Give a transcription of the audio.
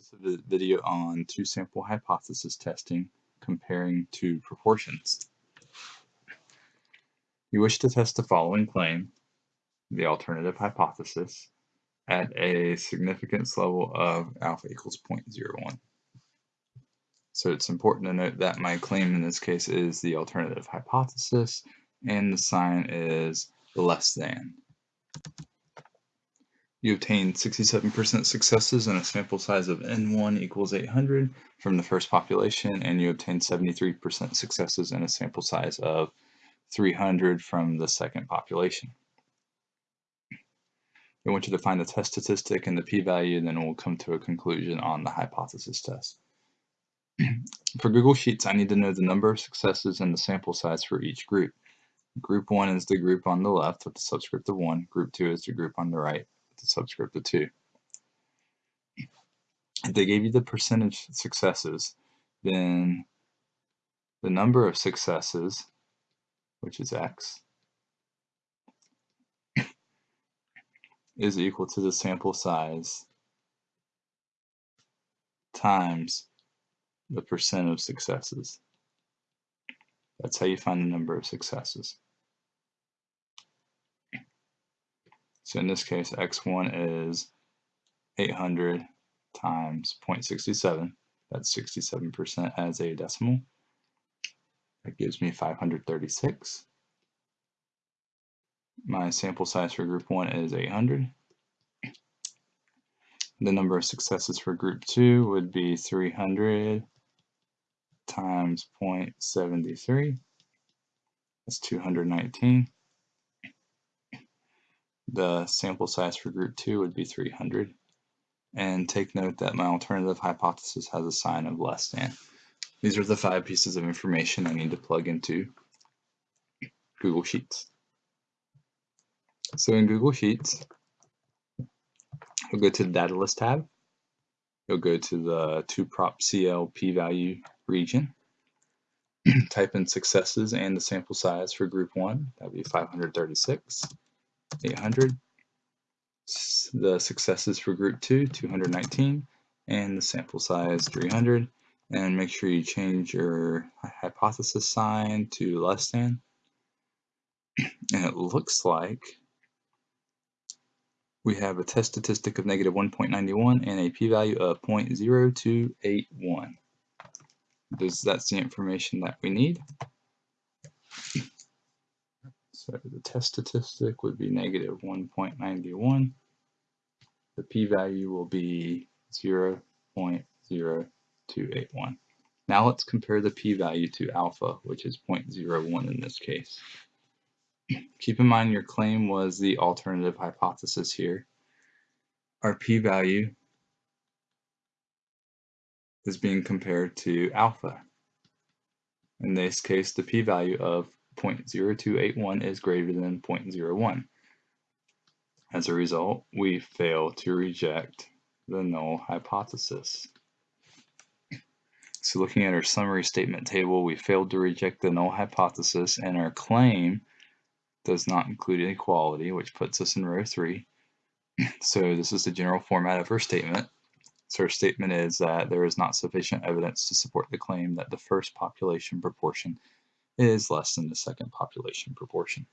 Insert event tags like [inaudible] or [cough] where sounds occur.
This video on two-sample hypothesis testing comparing two proportions. You wish to test the following claim, the alternative hypothesis, at a significance level of alpha equals 0.01. So it's important to note that my claim in this case is the alternative hypothesis and the sign is less than. You obtain 67% successes in a sample size of N1 equals 800 from the first population, and you obtain 73% successes in a sample size of 300 from the second population. I want you to find the test statistic and the p-value, and then we'll come to a conclusion on the hypothesis test. [clears throat] for Google Sheets, I need to know the number of successes and the sample size for each group. Group 1 is the group on the left with the subscript of 1. Group 2 is the group on the right the subscript of 2. If they gave you the percentage successes, then the number of successes, which is x, is equal to the sample size times the percent of successes. That's how you find the number of successes. So in this case, x1 is 800 times 0.67. That's 67% as a decimal. That gives me 536. My sample size for group 1 is 800. The number of successes for group 2 would be 300 times 0.73. That's 219 the sample size for group 2 would be 300. And take note that my alternative hypothesis has a sign of less than. These are the five pieces of information I need to plug into Google Sheets. So in Google Sheets, you'll go to the Data List tab. You'll go to the 2prop p-value region. [clears throat] Type in successes and the sample size for group 1. That would be 536. 800. The successes for group 2, 219, and the sample size 300. And make sure you change your hypothesis sign to less than. And it looks like we have a test statistic of negative 1.91 and a p-value of 0.0281. Does that's the information that we need. So the test statistic would be negative 1.91. The p-value will be 0.0281. Now let's compare the p-value to alpha, which is 0.01 in this case. [clears throat] Keep in mind your claim was the alternative hypothesis here. Our p-value is being compared to alpha. In this case, the p-value of 0.0281 is greater than 0.01. As a result, we fail to reject the null hypothesis. So looking at our summary statement table, we failed to reject the null hypothesis and our claim does not include inequality, which puts us in row 3. [clears throat] So this is the general format of our statement. So our statement is that there is not sufficient evidence to support the claim that the first population proportion is less than the second population proportion.